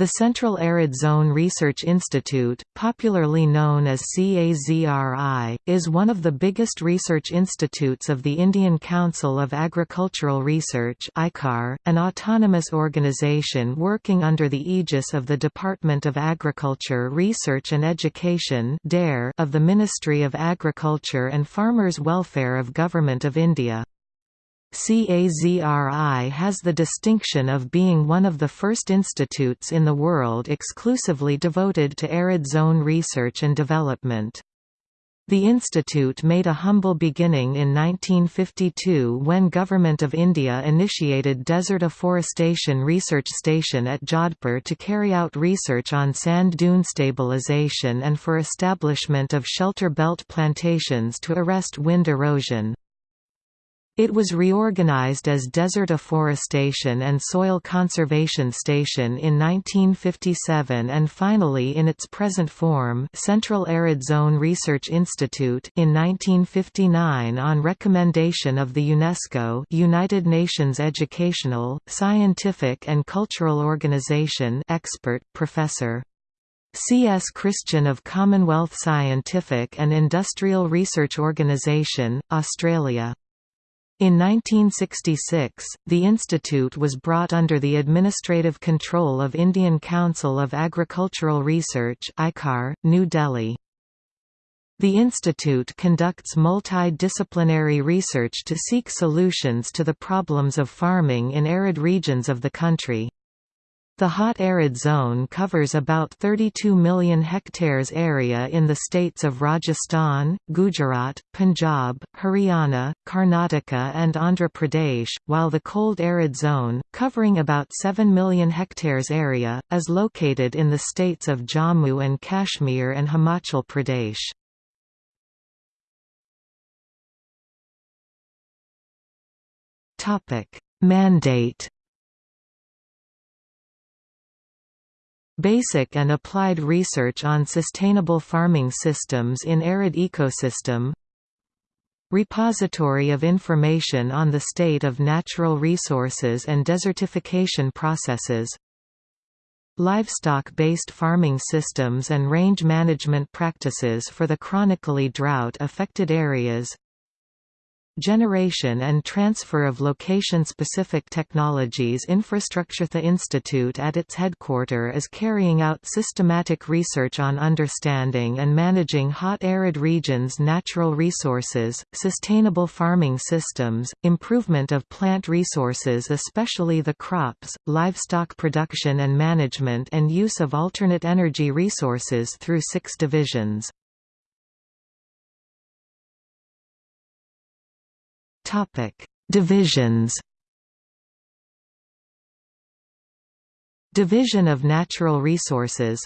The Central Arid Zone Research Institute, popularly known as CAZRI, is one of the biggest research institutes of the Indian Council of Agricultural Research an autonomous organization working under the aegis of the Department of Agriculture Research and Education of the Ministry of Agriculture and Farmers' Welfare of Government of India. CAZRI has the distinction of being one of the first institutes in the world exclusively devoted to arid zone research and development. The institute made a humble beginning in 1952 when Government of India initiated Desert Afforestation Research Station at Jodhpur to carry out research on sand dune stabilization and for establishment of shelter belt plantations to arrest wind erosion. It was reorganized as Desert Afforestation and Soil Conservation Station in 1957 and finally in its present form Central Arid Zone Research Institute in 1959 on recommendation of the UNESCO United Nations Educational, Scientific and Cultural Organization expert, Professor. C. S. Christian of Commonwealth Scientific and Industrial Research Organisation, Australia. In 1966, the institute was brought under the administrative control of Indian Council of Agricultural Research New Delhi. The institute conducts multidisciplinary research to seek solutions to the problems of farming in arid regions of the country. The hot arid zone covers about 32 million hectares area in the states of Rajasthan, Gujarat, Punjab, Haryana, Karnataka and Andhra Pradesh, while the cold arid zone, covering about 7 million hectares area, is located in the states of Jammu and Kashmir and Himachal Pradesh. Mandate Basic and applied research on sustainable farming systems in arid ecosystem. Repository of information on the state of natural resources and desertification processes. Livestock-based farming systems and range management practices for the chronically drought-affected areas Generation and transfer of location-specific technologies infrastructure The Institute at its headquarter is carrying out systematic research on understanding and managing hot arid regions' natural resources, sustainable farming systems, improvement of plant resources especially the crops, livestock production and management and use of alternate energy resources through six divisions. Topic: Divisions. Division of Natural Resources.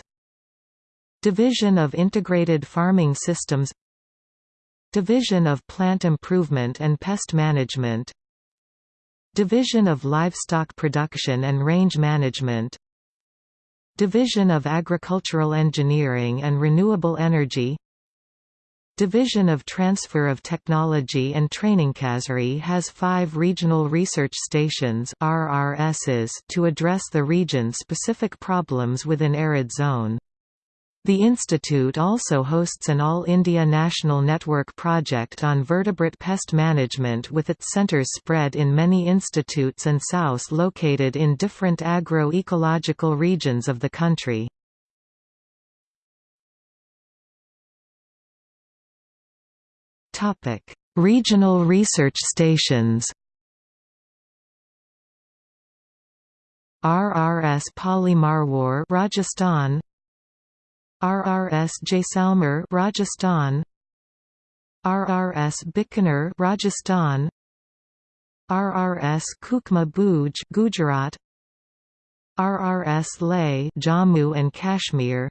Division of Integrated Farming Systems. Division of Plant Improvement and Pest Management. Division of Livestock Production and Range Management. Division of Agricultural Engineering and Renewable Energy Division of Transfer of Technology and Training CAZRI has five regional research stations RRSs to address the region-specific problems within arid zone. The institute also hosts an All India National Network project on vertebrate pest management with its centres spread in many institutes and SOUs located in different agro-ecological regions of the country. Topic: Regional research stations. RRS Pali Marwar, Rajasthan. RRS Jaisalmer, Rajasthan. RRS Bikaner, Rajasthan. RRS Kukma Bhuj, Gujarat. RRS Leh, Jammu and Kashmir.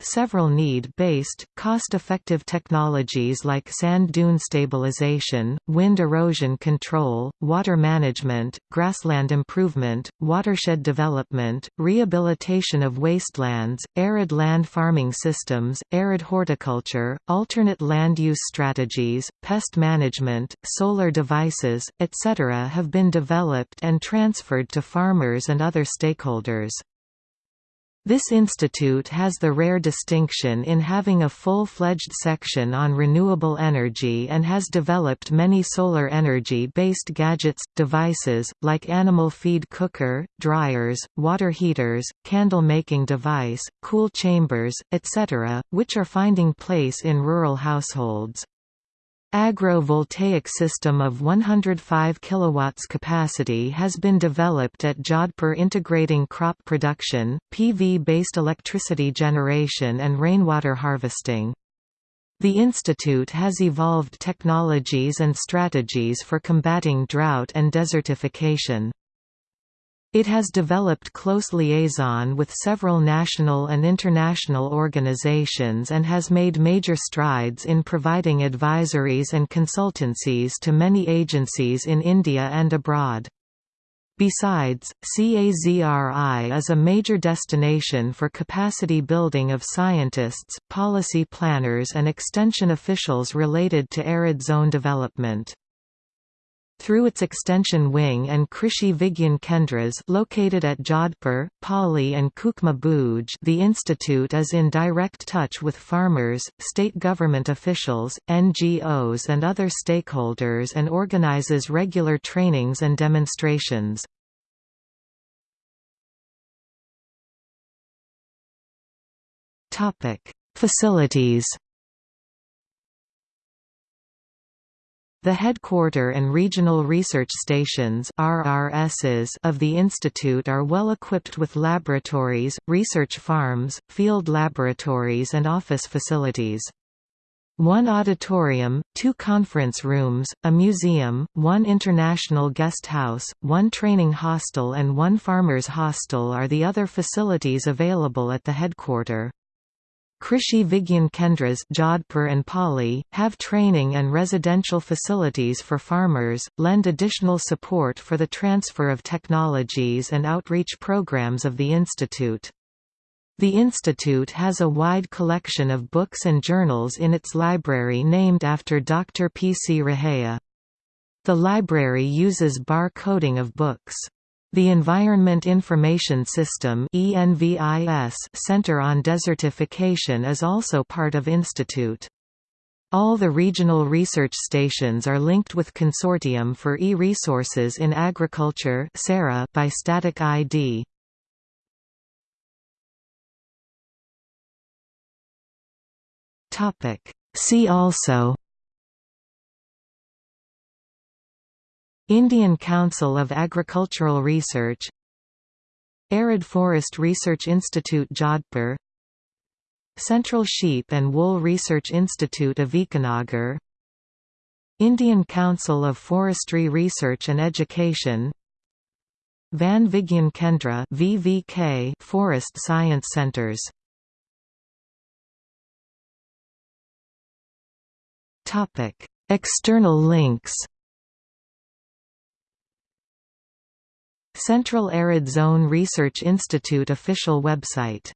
Several need-based, cost-effective technologies like sand dune stabilization, wind erosion control, water management, grassland improvement, watershed development, rehabilitation of wastelands, arid land farming systems, arid horticulture, alternate land use strategies, pest management, solar devices, etc. have been developed and transferred to farmers and other stakeholders. This institute has the rare distinction in having a full-fledged section on renewable energy and has developed many solar energy-based gadgets, devices, like animal feed cooker, dryers, water heaters, candle-making device, cool chambers, etc., which are finding place in rural households. Agro-voltaic system of 105 kW capacity has been developed at Jodhpur integrating crop production, PV-based electricity generation and rainwater harvesting. The institute has evolved technologies and strategies for combating drought and desertification. It has developed close liaison with several national and international organizations and has made major strides in providing advisories and consultancies to many agencies in India and abroad. Besides, CAZRI is a major destination for capacity building of scientists, policy planners and extension officials related to arid zone development. Through its extension wing and Krishi Vigyan Kendras located at Jodhpur, Pali and Kukma Bhuj the institute is in direct touch with farmers, state government officials, NGOs and other stakeholders and organizes regular trainings and demonstrations. Facilities The headquarter and regional research stations RRSs of the institute are well equipped with laboratories, research farms, field laboratories and office facilities. One auditorium, two conference rooms, a museum, one international guest house, one training hostel and one farmers' hostel are the other facilities available at the headquarter. Krishi Vigyan Kendras Jodhpur and Pali, have training and residential facilities for farmers, lend additional support for the transfer of technologies and outreach programs of the institute. The institute has a wide collection of books and journals in its library named after Dr. P. C. Raheja. The library uses bar coding of books. The Environment Information System Center on Desertification is also part of Institute. All the regional research stations are linked with Consortium for E-Resources in Agriculture by static ID. See also Indian Council of Agricultural Research Arid Forest Research Institute Jodhpur Central Sheep and Wool Research Institute Avikanagar Indian Council of Forestry Research and Education Van Vigyan Kendra VVK Forest Science Centers. External links Central Arid Zone Research Institute official website